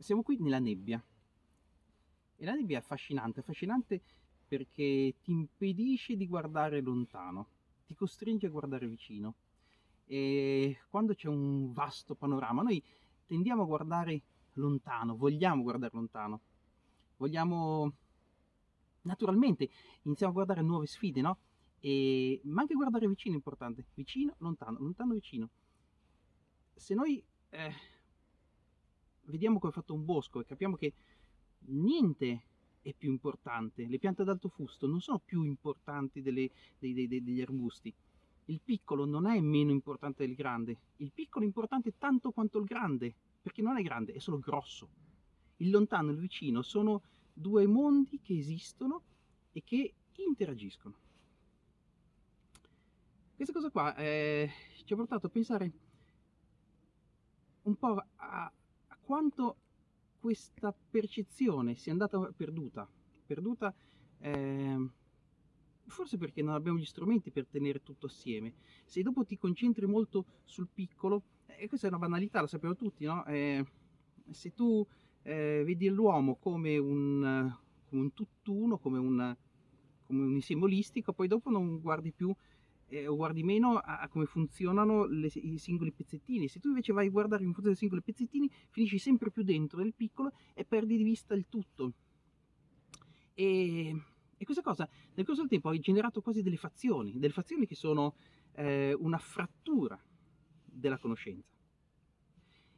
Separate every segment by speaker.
Speaker 1: siamo qui nella nebbia. E la nebbia è affascinante, affascinante perché ti impedisce di guardare lontano, ti costringe a guardare vicino. E quando c'è un vasto panorama, noi tendiamo a guardare lontano, vogliamo guardare lontano, vogliamo naturalmente iniziamo a guardare nuove sfide, no? E, ma anche guardare vicino è importante, vicino, lontano, lontano, vicino. Se noi eh, vediamo come è fatto un bosco e capiamo che niente è più importante, le piante ad alto fusto non sono più importanti delle, dei, dei, degli arbusti, il piccolo non è meno importante del grande, il piccolo è importante tanto quanto il grande, perché non è grande, è solo grosso. Il lontano e il vicino sono due mondi che esistono e che interagiscono. Questa cosa qua eh, ci ha portato a pensare un po' a, quanto questa percezione sia andata perduta, perduta eh, forse perché non abbiamo gli strumenti per tenere tutto assieme. Se dopo ti concentri molto sul piccolo, e eh, questa è una banalità, lo sappiamo tutti, no? Eh, se tu eh, vedi l'uomo come un, come un tutt'uno, come un, come un insieme olistico, poi dopo non guardi più eh, o guardi meno a, a come funzionano le, i singoli pezzettini. Se tu invece vai a guardare in funzione dei singoli pezzettini, finisci sempre più dentro nel piccolo e perdi di vista il tutto. E, e questa cosa nel corso del tempo ha generato quasi delle fazioni, delle fazioni che sono eh, una frattura della conoscenza.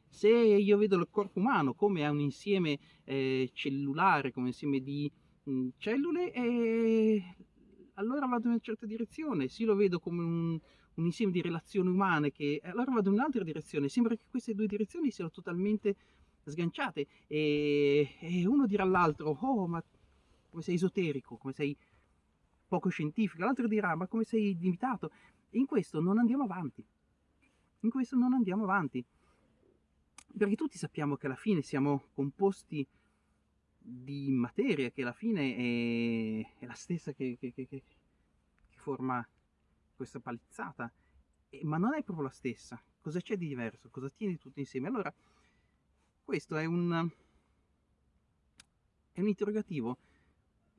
Speaker 1: Se io vedo il corpo umano come un insieme eh, cellulare, come un insieme di mh, cellule, eh, allora vado in una certa direzione, se lo vedo come un, un insieme di relazioni umane, che allora vado in un'altra direzione. Sembra che queste due direzioni siano totalmente sganciate e, e uno dirà all'altro, oh ma come sei esoterico, come sei poco scientifico, l'altro dirà ma come sei limitato. E in questo non andiamo avanti. In questo non andiamo avanti. Perché tutti sappiamo che alla fine siamo composti di materia che alla fine è, è la stessa che, che, che, che, forma questa palizzata, e, ma non è proprio la stessa. Cosa c'è di diverso? Cosa tiene tutto insieme? Allora, questo è un, è un interrogativo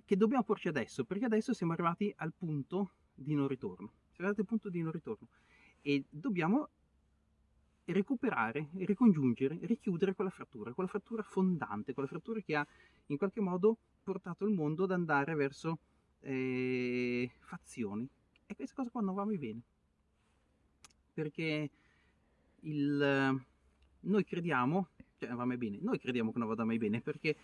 Speaker 1: che dobbiamo porci adesso, perché adesso siamo arrivati al punto di non ritorno. Siamo arrivati al punto di non ritorno e dobbiamo recuperare, ricongiungere, richiudere quella frattura, quella frattura fondante, quella frattura che ha in qualche modo portato il mondo ad andare verso eh, fazioni. E questa cosa qua non va mai bene. Perché il, noi crediamo, cioè non va mai bene, noi crediamo che non vada mai bene, perché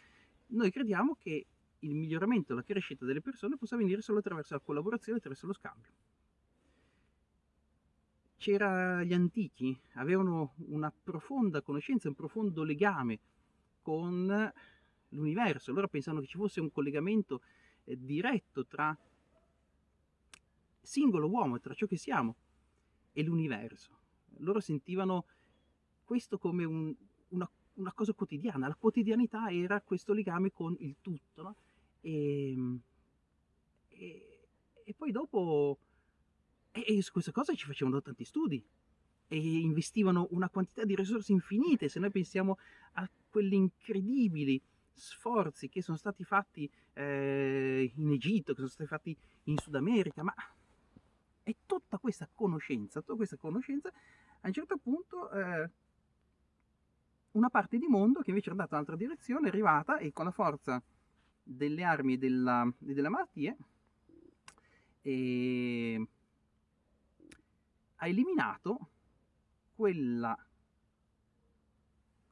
Speaker 1: noi crediamo che il miglioramento, la crescita delle persone possa venire solo attraverso la collaborazione, attraverso lo scambio c'era gli antichi, avevano una profonda conoscenza, un profondo legame con l'universo, loro pensavano che ci fosse un collegamento eh, diretto tra singolo uomo, tra ciò che siamo e l'universo. Loro sentivano questo come un, una, una, cosa quotidiana, la quotidianità era questo legame con il tutto. No? E, e, e poi dopo e, e su questa cosa ci facevano tanti studi e investivano una quantità di risorse infinite. Se noi pensiamo a quelli incredibili sforzi che sono stati fatti eh, in Egitto, che sono stati fatti in Sud America, ma è tutta questa conoscenza, tutta questa conoscenza, a un certo punto eh, una parte di mondo che invece è andata in un'altra direzione è arrivata e con la forza delle armi e della, della malattia e ha eliminato quella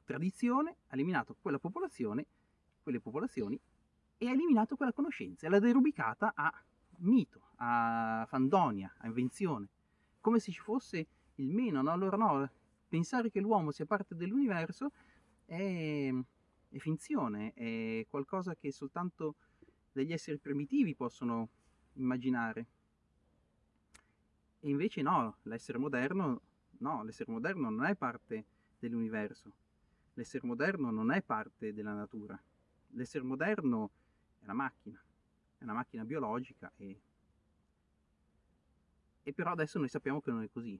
Speaker 1: tradizione, ha eliminato quella popolazione, quelle popolazioni e ha eliminato quella conoscenza l'ha derubicata a mito, a fandonia, a invenzione, come se ci fosse il meno, no? Allora no, pensare che l'uomo sia parte dell'universo è, è finzione, è qualcosa che soltanto degli esseri primitivi possono immaginare. E invece no, l'essere moderno, no, l'essere moderno non è parte dell'universo, l'essere moderno non è parte della natura, l'essere moderno è una macchina, è una macchina biologica e, e però adesso noi sappiamo che non è così.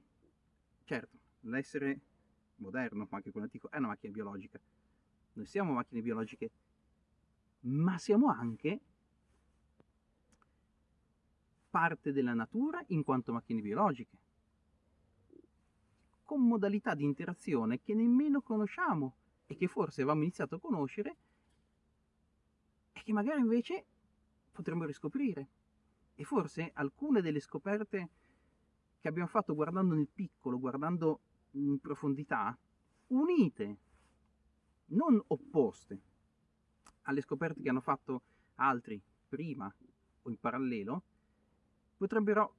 Speaker 1: Certo, l'essere moderno, anche quello antico, è una macchina biologica, noi siamo macchine biologiche, ma siamo anche parte della natura in quanto macchine biologiche, con modalità di interazione che nemmeno conosciamo e che forse avevamo iniziato a conoscere e che magari invece potremmo riscoprire. E forse alcune delle scoperte che abbiamo fatto guardando nel piccolo, guardando in profondità, unite, non opposte alle scoperte che hanno fatto altri prima o in parallelo, potrebbero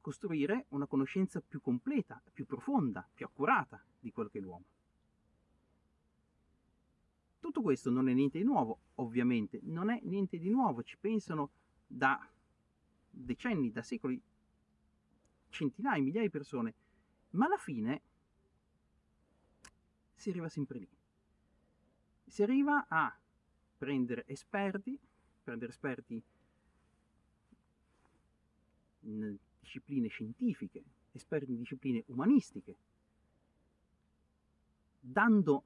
Speaker 1: costruire una conoscenza più completa, più profonda, più accurata di quello che è l'uomo. Tutto questo non è niente di nuovo, ovviamente, non è niente di nuovo, ci pensano da decenni, da secoli, centinaia, migliaia di persone, ma alla fine si arriva sempre lì. Si arriva a prendere esperti, prendere esperti in discipline scientifiche, esperti in discipline umanistiche, dando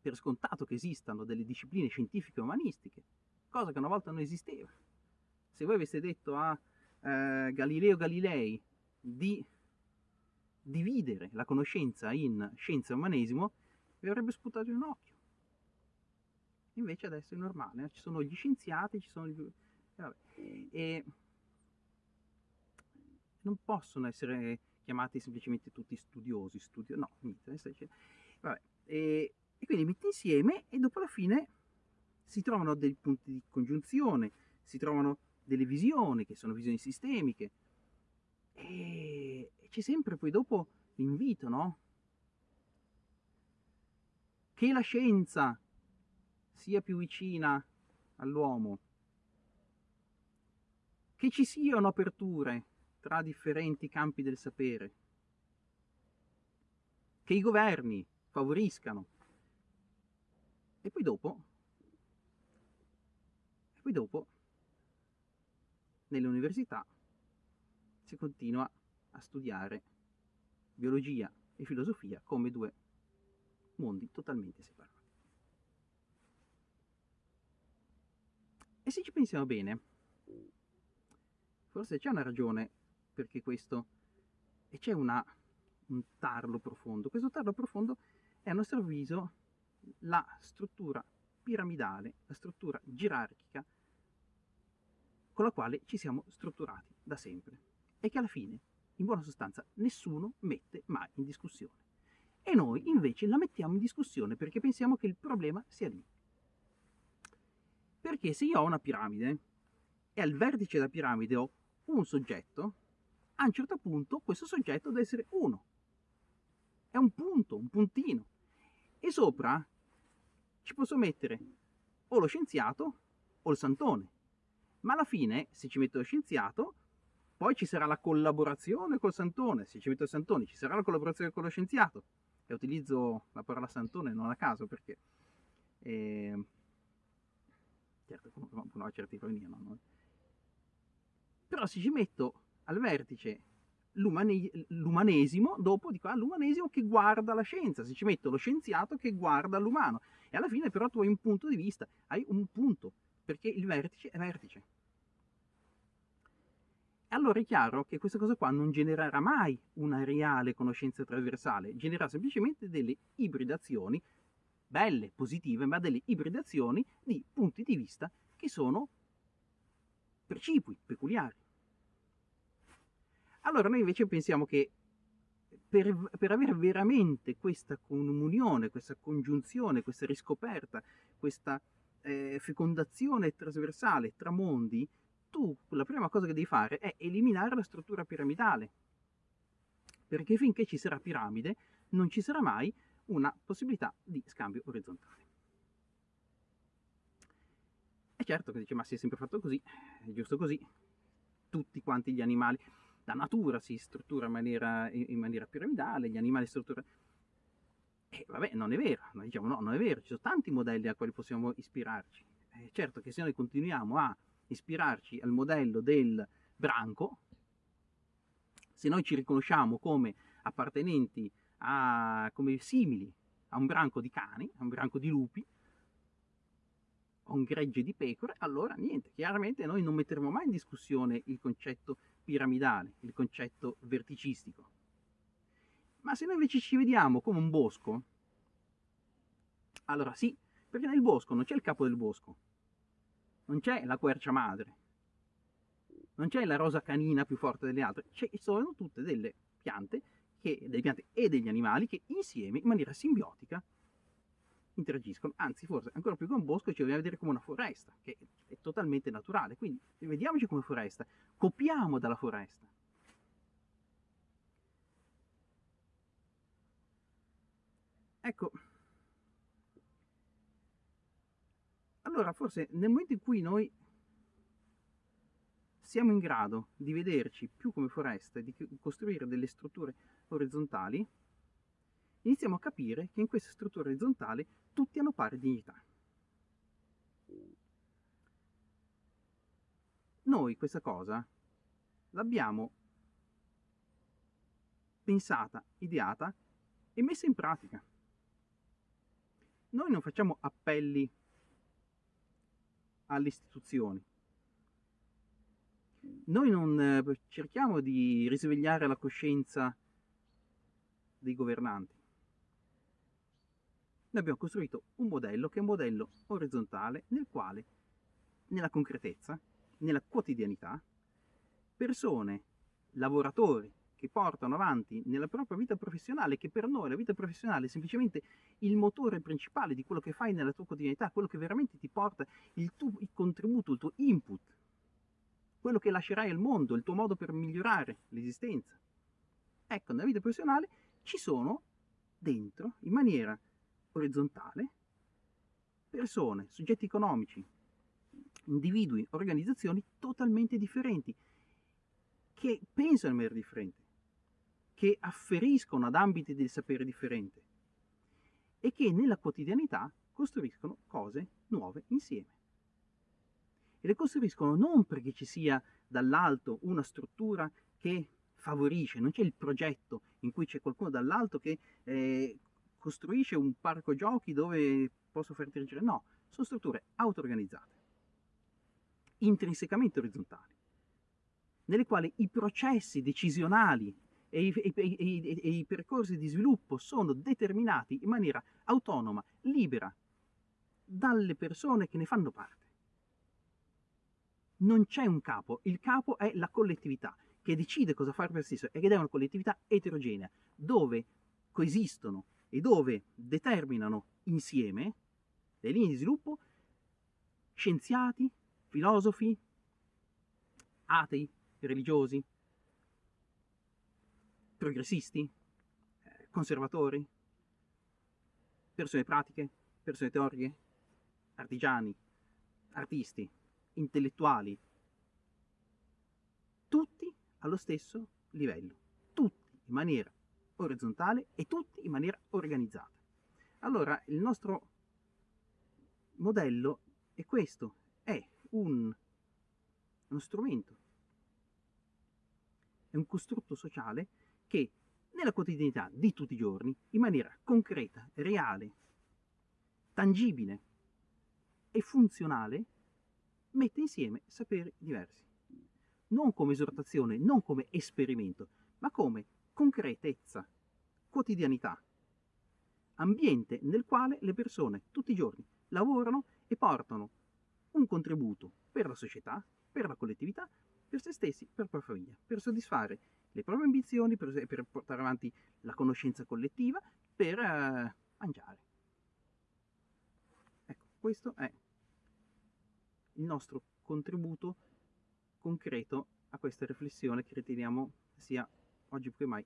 Speaker 1: per scontato che esistano delle discipline scientifiche umanistiche, cosa che una volta non esisteva. Se voi aveste detto a eh, Galileo Galilei di dividere la conoscenza in scienza e umanesimo, vi avrebbe sputato in un occhio. Invece adesso è normale, eh? ci sono gli scienziati, ci sono gli... E non possono essere chiamati semplicemente tutti studiosi, studio... no, niente. Vabbè. E, e quindi metti insieme e dopo la fine si trovano dei punti di congiunzione, si trovano delle visioni che sono visioni sistemiche e c'è sempre poi dopo l'invito, no? Che la scienza sia più vicina all'uomo, che ci siano aperture tra differenti campi del sapere, che i governi favoriscano e poi dopo, e poi dopo nelle università si continua a studiare biologia e filosofia come due mondi totalmente separati. E se ci pensiamo bene, forse c'è una ragione perché questo, e c'è un tarlo profondo. Questo tarlo profondo è a nostro avviso la struttura piramidale, la struttura gerarchica con la quale ci siamo strutturati da sempre e che alla fine, in buona sostanza, nessuno mette mai in discussione. E noi invece la mettiamo in discussione perché pensiamo che il problema sia lì. Perché se io ho una piramide e al vertice della piramide ho un soggetto, a un certo punto questo soggetto deve essere uno. È un punto, un puntino. E sopra ci posso mettere o lo scienziato o il santone ma alla fine se ci metto lo scienziato poi ci sarà la collaborazione col santone, se ci metto il santone ci sarà la collaborazione con lo scienziato e utilizzo la parola santone non a caso perché eh, certo una certa ironia no? però se ci metto al vertice l'umane, l'umanesimo dopo dico ah, l'umanesimo che guarda la scienza. Se ci metto lo scienziato che guarda l'umano. E alla fine però tu hai un punto di vista hai un punto perché il vertice è vertice. Allora è chiaro che questa cosa qua non genererà mai una reale conoscenza trasversale, genererà semplicemente delle ibridazioni, belle, positive, ma delle ibridazioni di punti di vista che sono precipui, peculiari. Allora noi invece pensiamo che per, per, avere veramente questa comunione, questa congiunzione, questa riscoperta, questa eh, fecondazione trasversale tra mondi, tu la prima cosa che devi fare è eliminare la struttura piramidale, perché finché ci sarà piramide non ci sarà mai una possibilità di scambio orizzontale. È certo che dice, ma si è sempre fatto così, è giusto così, tutti quanti gli animali, la natura si struttura in maniera, in maniera piramidale, gli animali strutturano... E vabbè, non è vero, noi diciamo no, non è vero, ci sono tanti modelli a quali possiamo ispirarci. È certo che se noi continuiamo a ispirarci al modello del branco, se noi ci riconosciamo come appartenenti a, come simili a un branco di cani, a un branco di lupi, a un gregge di pecore, allora niente, chiaramente noi non metteremo mai in discussione il concetto piramidale, il concetto verticistico. Ma se noi invece ci vediamo come un bosco, allora sì, perché nel bosco non c'è il capo del bosco, non c'è la quercia madre, non c'è la rosa canina più forte delle altre, ci sono tutte delle piante, che, delle piante e degli animali che insieme, in maniera simbiotica, interagiscono, anzi forse ancora più che un bosco ci dobbiamo vedere come una foresta, che è totalmente naturale, quindi vediamoci come foresta, copiamo dalla foresta. Ecco, allora forse nel momento in cui noi siamo in grado di vederci più come foresta di costruire delle strutture orizzontali, iniziamo a capire che in queste strutture orizzontali tutti hanno pari dignità. Noi questa cosa l'abbiamo pensata, ideata e messa in pratica. Noi non facciamo appelli alle istituzioni, noi non eh, cerchiamo di risvegliare la coscienza dei governanti. Noi abbiamo costruito un modello che è un modello orizzontale nel quale, nella concretezza, nella quotidianità, persone, lavoratori che portano avanti nella propria vita professionale, che per noi la vita professionale è semplicemente il motore principale di quello che fai nella tua quotidianità, quello che veramente ti porta il tuo il contributo, il tuo input quello che lascerai al mondo, il tuo modo per migliorare l'esistenza. Ecco, nella vita professionale ci sono dentro, in maniera orizzontale, persone, soggetti economici, individui, organizzazioni totalmente differenti, che pensano in maniera differente, che afferiscono ad ambiti del sapere differente e che nella quotidianità costruiscono cose nuove insieme. E le costruiscono non perché ci sia dall'alto una struttura che favorisce, non c'è il progetto in cui c'è qualcuno dall'alto che eh, costruisce un parco giochi dove posso far dirigere, no, sono strutture auto-organizzate, intrinsecamente orizzontali, nelle quali i processi decisionali e i, e, e, e i percorsi di sviluppo sono determinati in maniera autonoma, libera, dalle persone che ne fanno parte. Non c'è un capo, il capo è la collettività che decide cosa fare per se stesso che è una collettività eterogenea, dove coesistono e dove determinano insieme le linee di sviluppo scienziati, filosofi, atei, religiosi, progressisti, eh, conservatori, persone pratiche, persone teoriche, artigiani, artisti, intellettuali, tutti allo stesso livello, tutti in maniera orizzontale e tutti in maniera organizzata. Allora il nostro modello è questo, è un, uno strumento, è un costrutto sociale che nella quotidianità di tutti i giorni, in maniera concreta, reale, tangibile e funzionale, mette insieme saperi diversi. Non come esortazione, non come esperimento, ma come concretezza, quotidianità, ambiente nel quale le persone tutti i giorni lavorano e portano un contributo per la società, per la collettività, per se stessi, per la propria famiglia, per soddisfare le proprie ambizioni, per, per portare avanti la conoscenza collettiva, per uh, mangiare. Ecco, questo è il nostro contributo concreto a questa riflessione che riteniamo sia oggi più che mai